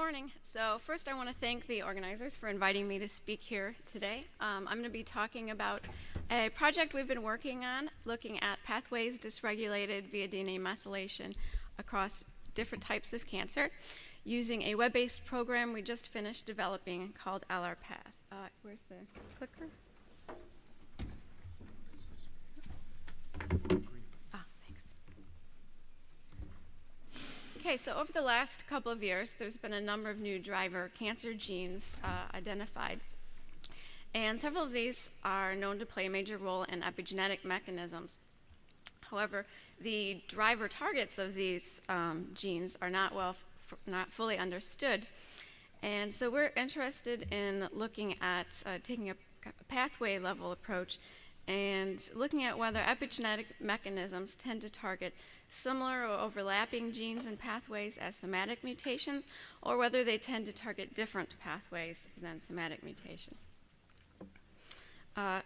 morning. So first I want to thank the organizers for inviting me to speak here today. Um, I'm going to be talking about a project we've been working on looking at pathways dysregulated via DNA methylation across different types of cancer using a web-based program we just finished developing called LRPath. Uh, where's the clicker? Okay, so over the last couple of years, there's been a number of new driver cancer genes uh, identified. And several of these are known to play a major role in epigenetic mechanisms. However, the driver targets of these um, genes are not well, not fully understood. And so we're interested in looking at uh, taking a, a pathway level approach and looking at whether epigenetic mechanisms tend to target similar or overlapping genes and pathways as somatic mutations, or whether they tend to target different pathways than somatic mutations. Uh,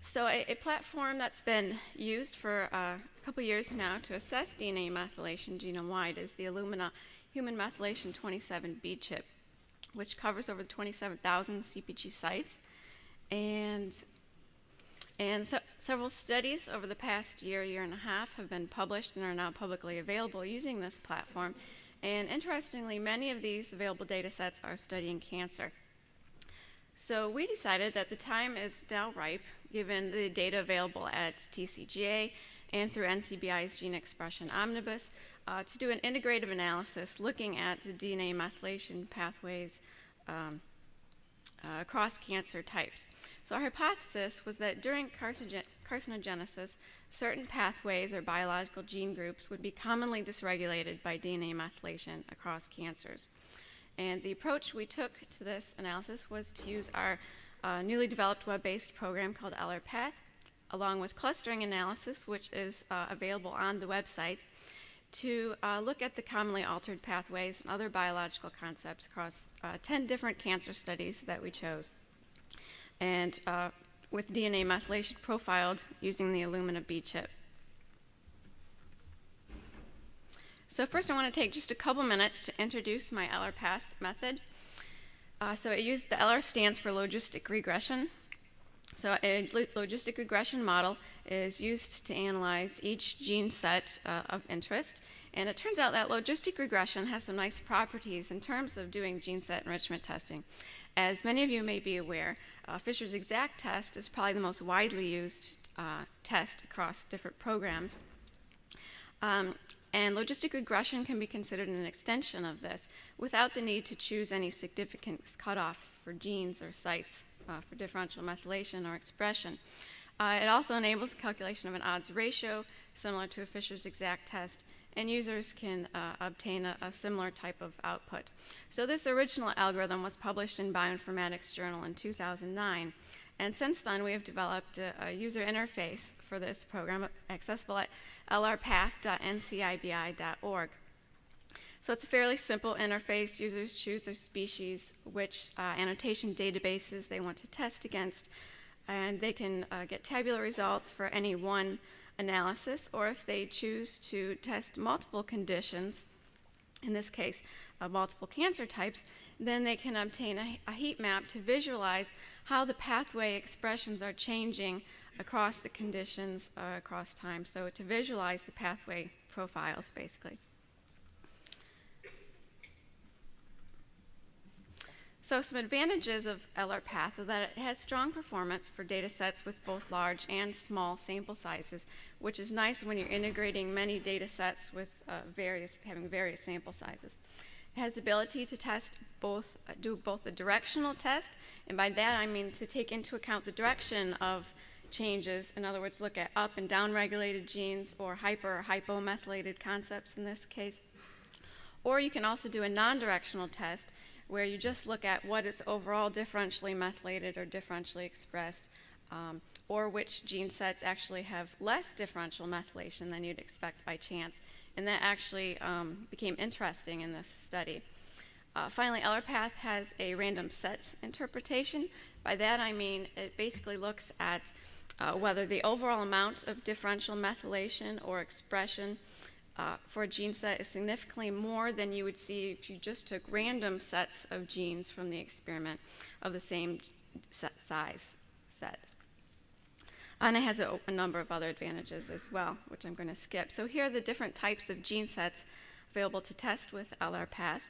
so a, a, platform that's been used for uh, a couple years now to assess DNA methylation genome-wide is the Illumina Human Methylation 27B chip, which covers over 27,000 CpG sites. And and so, several studies over the past year, year and a half have been published and are now publicly available using this platform. And interestingly, many of these available data sets are studying cancer. So we decided that the time is now ripe, given the data available at TCGA and through NCBI's Gene Expression Omnibus, uh, to do an integrative analysis looking at the DNA methylation pathways um, uh, across cancer types. So our hypothesis was that during carcinogenesis, certain pathways or biological gene groups would be commonly dysregulated by DNA methylation across cancers. And the approach we took to this analysis was to use our uh, newly developed web-based program called LRPath, along with clustering analysis, which is uh, available on the website, to uh, look at the commonly altered pathways and other biological concepts across uh, 10 different cancer studies that we chose. And uh, with DNA methylation profiled using the Illumina B chip. So first I want to take just a couple minutes to introduce my LRPath method. Uh, so it used the LR stands for logistic regression. So a logistic regression model is used to analyze each gene set uh, of interest. And it turns out that logistic regression has some nice properties in terms of doing gene set enrichment testing. As many of you may be aware, uh, Fisher's exact test is probably the most widely used uh, test across different programs. Um, and logistic regression can be considered an extension of this without the need to choose any significance cutoffs for genes or sites uh, for differential methylation or expression. Uh, it also enables the calculation of an odds ratio similar to a Fisher's exact test, and users can uh, obtain a, a, similar type of output. So this original algorithm was published in Bioinformatics Journal in 2009, and since then we have developed a, a user interface for this program accessible at lrpath.ncibi.org. So it's a fairly simple interface. Users choose their species, which uh, annotation databases they want to test against, and they can uh, get tabular results for any one analysis, or if they choose to test multiple conditions, in this case, uh, multiple cancer types, then they can obtain a, a, heat map to visualize how the pathway expressions are changing across the conditions uh, across time. So to visualize the pathway profiles, basically. So some advantages of LRPath are that it has strong performance for data sets with both large and small sample sizes, which is nice when you're integrating many data sets with uh, various, having various sample sizes. It has the ability to test both, uh, do both the directional test, and by that I mean to take into account the direction of changes, in other words, look at up and down regulated genes or hyper or hypomethylated concepts in this case. Or you can also do a non-directional test where you just look at what is overall differentially methylated or differentially expressed, um, or which gene sets actually have less differential methylation than you'd expect by chance. And that actually um, became interesting in this study. Uh, finally, LRPath has a random sets interpretation. By that I mean it basically looks at uh, whether the overall amount of differential methylation or expression uh, for a gene set is significantly more than you would see if you just took random sets of genes from the experiment of the same set size set. And it has a, a number of other advantages as well, which I'm going to skip. So here are the different types of gene sets available to test with LRPath.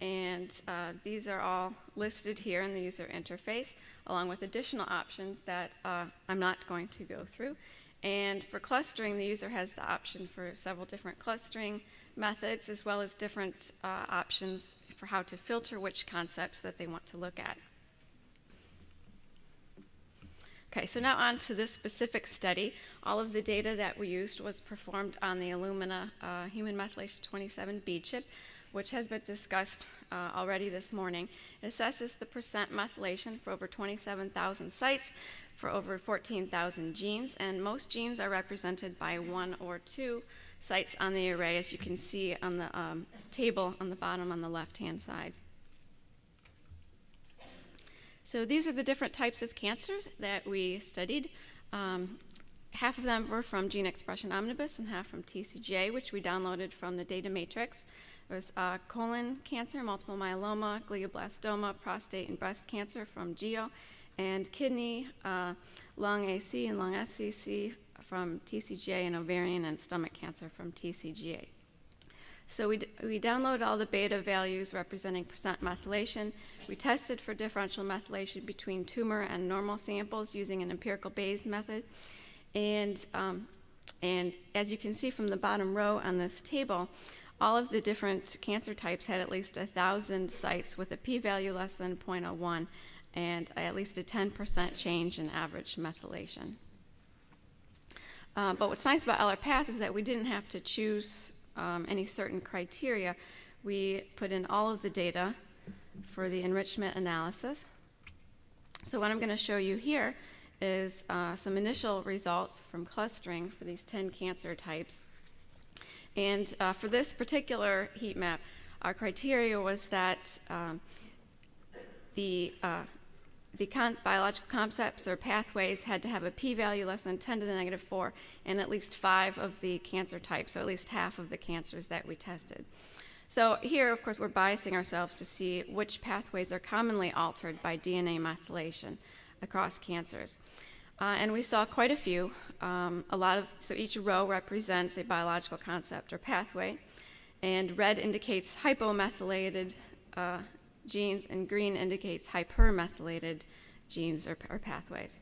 And uh, these are all listed here in the user interface, along with additional options that uh, I'm not going to go through. And for clustering, the user has the option for several different clustering methods, as well as different uh, options for how to filter which concepts that they want to look at. Okay, so now on to this specific study. All of the data that we used was performed on the Illumina uh, human methylation 27B chip, which has been discussed uh, already this morning. It assesses the percent methylation for over 27,000 sites for over 14,000 genes, and most genes are represented by one or two sites on the array, as you can see on the um, table on the bottom on the left-hand side. So these are the different types of cancers that we studied. Um, half of them were from Gene Expression Omnibus and half from TCGA, which we downloaded from the data matrix. There was uh, colon cancer, multiple myeloma, glioblastoma, prostate, and breast cancer from GEO, and kidney, uh, lung AC, and lung SCC from TCGA, and ovarian and stomach cancer from TCGA. So we, we downloaded all the beta values representing percent methylation. We tested for differential methylation between tumor and normal samples using an empirical Bayes method. And, um, and as you can see from the bottom row on this table, all of the different cancer types had at least 1,000 sites with a p-value less than 0.01 and at least a 10% change in average methylation. Uh, but what's nice about LRPath is that we didn't have to choose um, any certain criteria, we put in all of the data for the enrichment analysis. So what I'm going to show you here is uh, some initial results from clustering for these 10 cancer types. And uh, for this particular heat map, our criteria was that um, the uh, the biological concepts or pathways had to have a p-value less than 10 to the negative 4 in at least five of the cancer types, so at least half of the cancers that we tested. So here, of course, we're biasing ourselves to see which pathways are commonly altered by DNA methylation across cancers. Uh, and we saw quite a few. Um, a lot of so each row represents a biological concept or pathway, and red indicates hypomethylated uh, genes, and green indicates hypermethylated genes or, or pathways.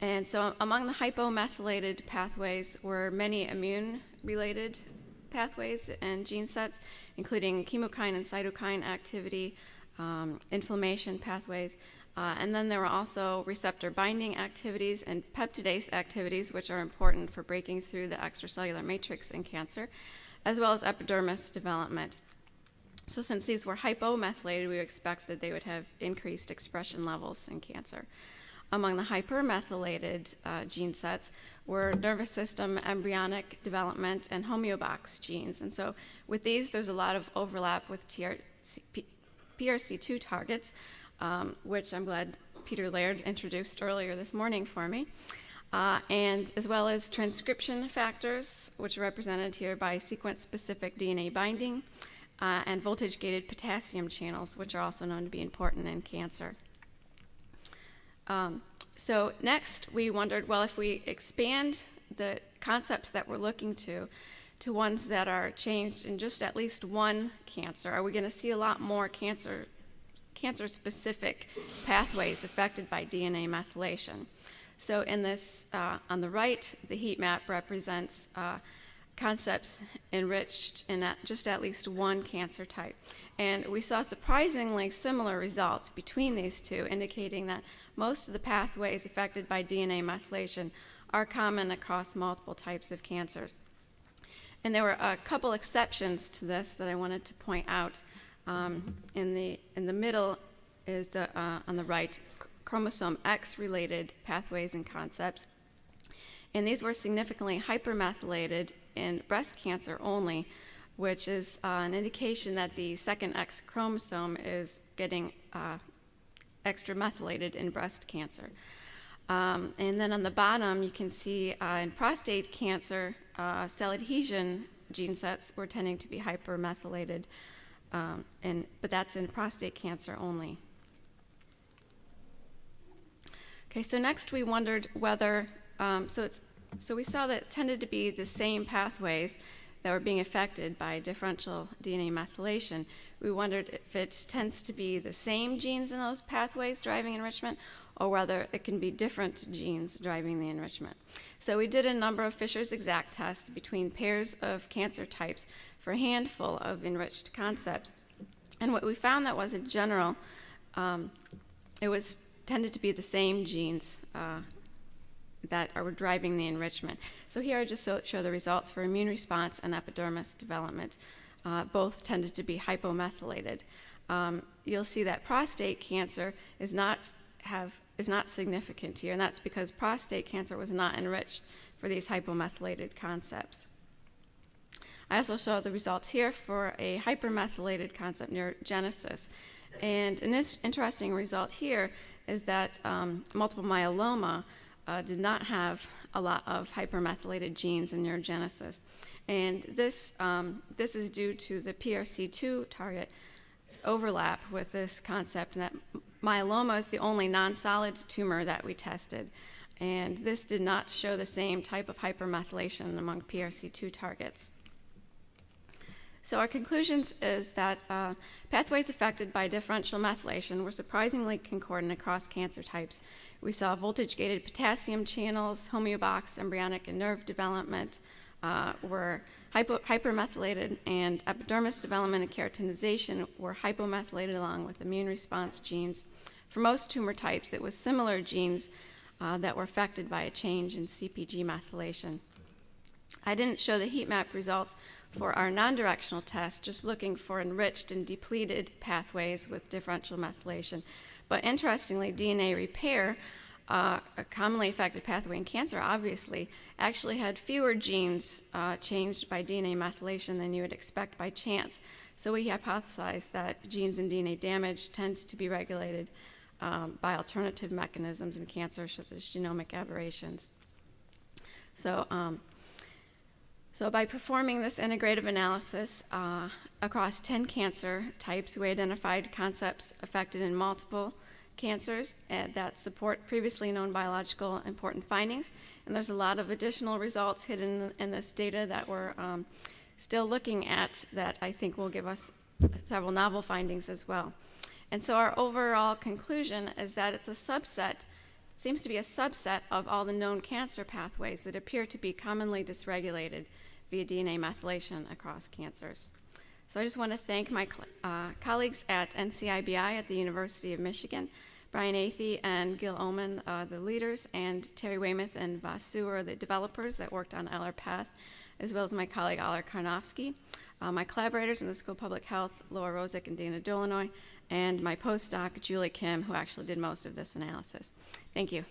And so among the hypomethylated pathways were many immune-related pathways and gene sets, including chemokine and cytokine activity, um, inflammation pathways, uh, and then there were also receptor binding activities and peptidase activities, which are important for breaking through the extracellular matrix in cancer, as well as epidermis development. So since these were hypomethylated, we expect that they would have increased expression levels in cancer. Among the hypermethylated uh, gene sets were nervous system, embryonic development, and homeobox genes. And so with these, there's a lot of overlap with TRC, PRC2 targets, um, which I'm glad Peter Laird introduced earlier this morning for me. Uh, and as well as transcription factors, which are represented here by sequence-specific DNA binding, uh, and voltage gated potassium channels, which are also known to be important in cancer. Um, so, next, we wondered well, if we expand the concepts that we're looking to to ones that are changed in just at least one cancer, are we going to see a lot more cancer? Cancer specific pathways affected by DNA methylation. So, in this, uh, on the right, the heat map represents uh, concepts enriched in at just at least one cancer type. And we saw surprisingly similar results between these two, indicating that most of the pathways affected by DNA methylation are common across multiple types of cancers. And there were a couple exceptions to this that I wanted to point out. Um, in, the, in the middle is the, uh, on the right, chromosome X related pathways and concepts. And these were significantly hypermethylated in breast cancer only, which is uh, an indication that the second X chromosome is getting uh, extra methylated in breast cancer. Um, and then on the bottom, you can see uh, in prostate cancer, uh, cell adhesion gene sets were tending to be hypermethylated, um, and, but that's in prostate cancer only. Okay, so next we wondered whether, um, so it's, so we saw that it tended to be the same pathways that were being affected by differential DNA methylation. We wondered if it tends to be the same genes in those pathways driving enrichment, or whether it can be different genes driving the enrichment. So we did a number of Fisher's exact tests between pairs of cancer types for a handful of enriched concepts. And what we found that was in general, um, it was tended to be the same genes uh, that are driving the enrichment. So here I just show, show the results for immune response and epidermis development. Uh, both tended to be hypomethylated. Um, you'll see that prostate cancer is not have is not significant here, and that's because prostate cancer was not enriched for these hypomethylated concepts. I also show the results here for a hypermethylated concept neurogenesis. And an interesting result here is that um, multiple myeloma uh, did not have a lot of hypermethylated genes in neurogenesis. And this, um, this is due to the PRC2 target overlap with this concept, that myeloma is the only non solid tumor that we tested. And this did not show the same type of hypermethylation among PRC2 targets. So our conclusions is that uh, pathways affected by differential methylation were surprisingly concordant across cancer types. We saw voltage-gated potassium channels, homeobox, embryonic and nerve development uh, were hypo- hypermethylated, and epidermis development and keratinization were hypomethylated along with immune response genes. For most tumor types, it was similar genes uh, that were affected by a change in CPG methylation. I didn't show the heat map results for our non-directional test, just looking for enriched and depleted pathways with differential methylation. But interestingly, DNA repair, uh, a commonly affected pathway in cancer, obviously, actually had fewer genes uh, changed by DNA methylation than you would expect by chance. So we hypothesized that genes in DNA damage tend to be regulated um, by alternative mechanisms in cancer, such as genomic aberrations. So um, so by performing this integrative analysis uh, across 10 cancer types, we identified concepts affected in multiple cancers uh, that support previously known biological important findings. And there's a lot of additional results hidden in this data that we're um, still looking at that I think will give us several novel findings as well. And so our overall conclusion is that it's a subset, seems to be a subset of all the known cancer pathways that appear to be commonly dysregulated via DNA methylation across cancers. So I just want to thank my uh, colleagues at NCIBI at the University of Michigan, Brian Athey and Gil Omenn, uh, the leaders, and Terry Weymouth and Vasu are the developers that worked on LRPath, as well as my colleague Alla Karnovsky, uh, my collaborators in the School of Public Health, Laura Rozek and Dana Dolinoy, and my postdoc, Julie Kim, who actually did most of this analysis. Thank you.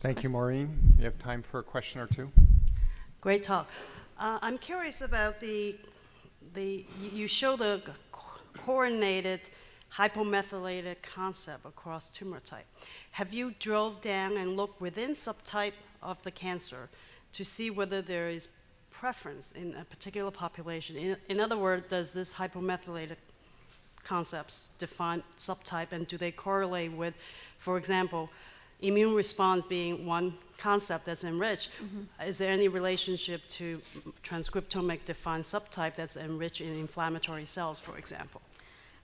Thank you, Maureen. You have time for a question or two? Great talk. Uh, I'm curious about the, the you show the coordinated hypomethylated concept across tumor type. Have you drove down and looked within subtype of the cancer to see whether there is preference in a particular population? In, in other words, does this hypomethylated concepts define subtype and do they correlate with, for example, immune response being one concept that's enriched, mm-hmm. is there any relationship to transcriptomic defined subtype that's enriched in inflammatory cells, for example?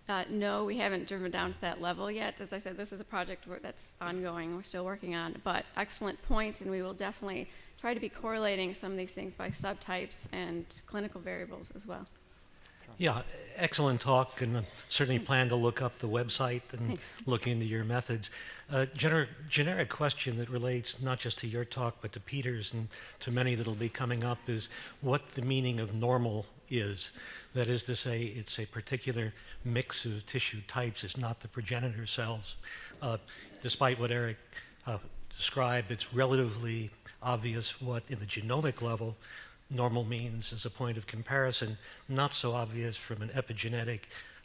Uh, no, we haven't driven down to that level yet. As I said, this is a project that's ongoing. We're still working on, but excellent points, and we will definitely try to be correlating some of these things by subtypes and clinical variables as well. Yeah, excellent talk, and certainly plan to look up the website and Thanks. look into your methods. Uh, gener- generic question that relates not just to your talk, but to Peter's and to many that'll be coming up is what the meaning of normal is. That is to say, it's a particular mix of tissue types, it's not the progenitor cells. Uh, despite what Eric uh, described, it's relatively obvious what, in the genomic level, normal means as a point of comparison, not so obvious from an epigenetic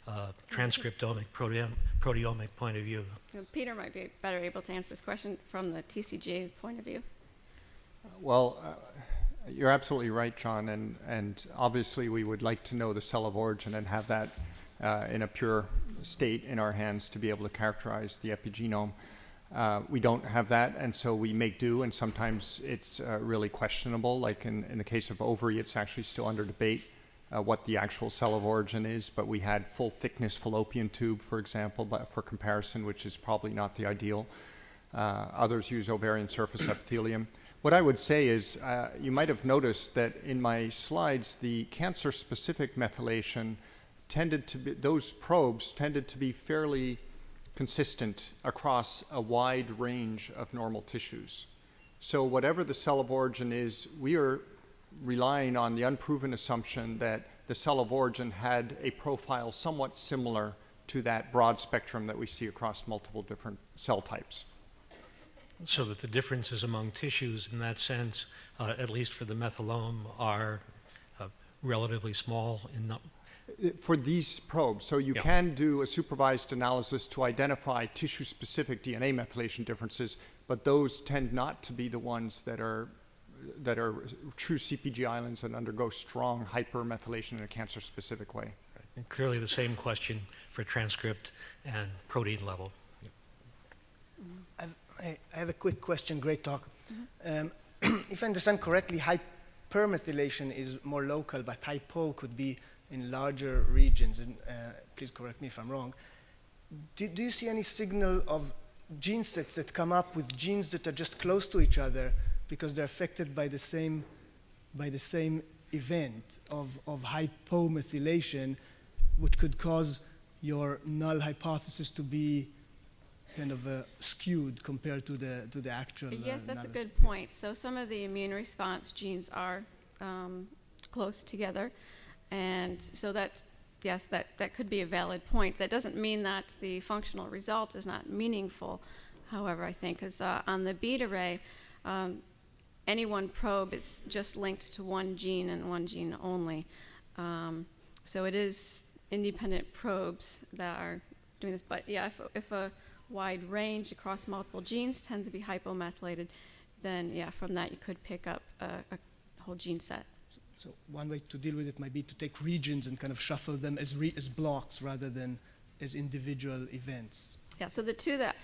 uh, transcriptomic, proteom, proteomic point of view? Peter might be better able to answer this question from the TCGA point of view. Well, uh, you're absolutely right, John, and, and obviously we would like to know the cell of origin and have that uh, in a pure state in our hands to be able to characterize the epigenome. Uh, we don't have that, and so we make do, and sometimes it's uh, really questionable. Like in, in the case of ovary, it's actually still under debate uh, what the actual cell of origin is, but we had full thickness fallopian tube, for example, but for comparison, which is probably not the ideal. Uh, others use ovarian surface epithelium. What I would say is, uh, you might have noticed that in my slides, the cancer-specific methylation tended to be, those probes tended to be fairly consistent across a wide range of normal tissues. So whatever the cell of origin is, we are relying on the unproven assumption that the cell of origin had a profile somewhat similar to that broad spectrum that we see across multiple different cell types. So that the differences among tissues in that sense, uh, at least for the methylome, are uh, relatively small in For these probes, so you Yeah. can do a supervised analysis to identify tissue-specific DNA methylation differences, but those tend not to be the ones that are that are true CPG islands and undergo strong hypermethylation in a cancer-specific way. And clearly the same question for transcript and protein level. I've, I I have a quick question. Great talk. Um, if I understand correctly, hypermethylation is more local, but hypo could be in larger regions. And uh, please correct me if I'm wrong. Do, do you see any signal of gene sets that come up with genes that are just close to each other because they're affected by the same by the same event of, of hypomethylation, which could cause your null hypothesis to be kind of uh, skewed compared to the to the actual. uh, Yes, that's a good point. So some of the immune response genes are um, close together, and so that, yes, that, that could be a valid point. That doesn't mean that the functional result is not meaningful. However, I think because uh, on the bead array, um, any one probe is just linked to one gene and one gene only. Um, so it is independent probes that are doing this. But yeah, if, if a wide range across multiple genes tends to be hypomethylated, then yeah, from that you could pick up a, a whole gene set. So one way to deal with it might be to take regions and kind of shuffle them as re- as blocks rather than as individual events. Yeah, so the two that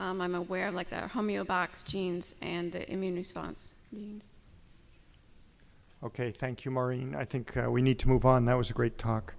um, I'm aware of, like the homeobox genes and the immune response genes. Okay, thank you, Maureen. I think uh, we need to move on. That was a great talk.